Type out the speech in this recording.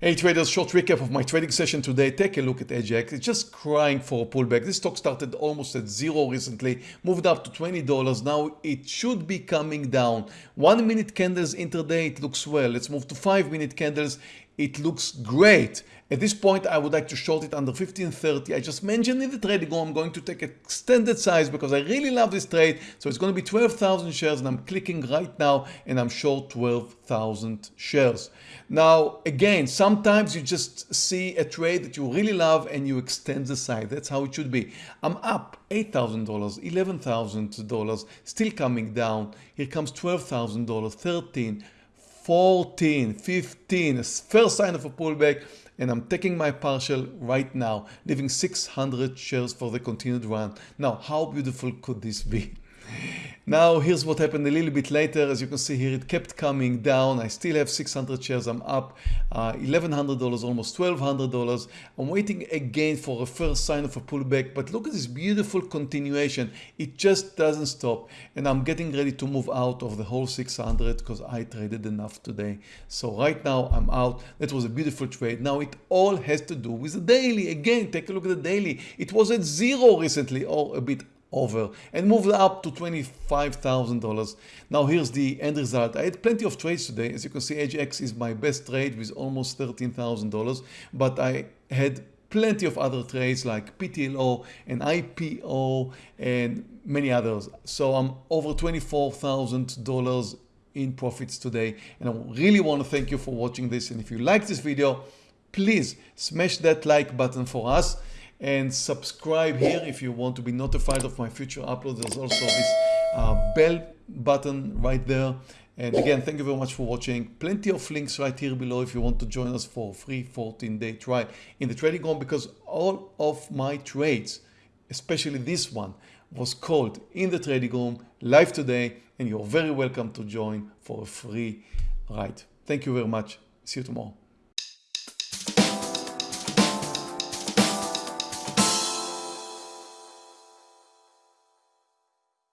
Hey traders, short recap of my trading session today. Take a look at EDGX. It's just crying for a pullback. This stock started almost at zero recently, moved up to $20. Now it should be coming down. One minute candles intraday, it looks well. Let's move to five minute candles. It looks great. At this point, I would like to short it under 1530. I just mentioned in the trading room, I'm going to take extended size because I really love this trade. So it's going to be 12,000 shares and I'm clicking right now and I'm short 12,000 shares. Now, again, sometimes you just see a trade that you really love and you extend the side. That's how it should be. I'm up $8,000, $11,000, still coming down. Here comes $12,000, 13, 14, 15, first sign of a pullback and I'm taking my partial right now, leaving 600 shares for the continued run. Now, how beautiful could this be? Now here's what happened a little bit later. As you can see here, it kept coming down. I still have 600 shares. I'm up uh, $1,100, almost $1,200. I'm waiting again for a first sign of a pullback. But look at this beautiful continuation. It just doesn't stop. And I'm getting ready to move out of the whole 600 because I traded enough today. So right now I'm out. That was a beautiful trade. Now it all has to do with the daily. Again, take a look at the daily. It was at zero recently or a bit over and moved up to $25,000. Now here's the end result. I had plenty of trades today. As you can see, EDGX is my best trade with almost $13,000, but I had plenty of other trades like PTLO and IPO and many others. So I'm over $24,000 in profits today. And I really want to thank you for watching this. And if you like this video, please smash that like button for us and subscribe here if you want to be notified of my future uploads. There's also this uh, bell button right there. And again, thank you very much for watching. Plenty of links right here below if you want to join us for a free 14-day trial in the trading room because all of my trades, especially this one, was called in the trading room live today and you're very welcome to join for a free ride. Thank you very much. See you tomorrow.